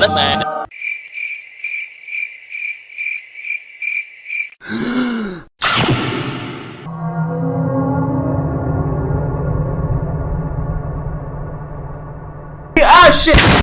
Let Batman. ah shit!